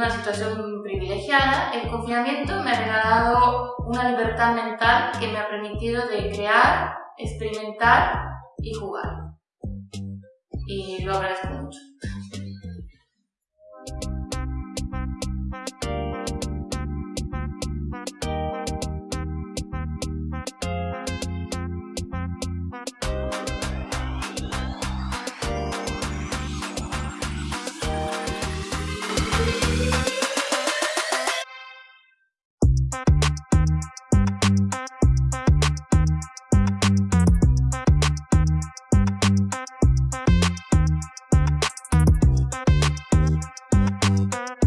una situación privilegiada, el confinamiento me ha regalado una libertad mental que me ha permitido de crear, experimentar y jugar. Y lo agradezco mucho.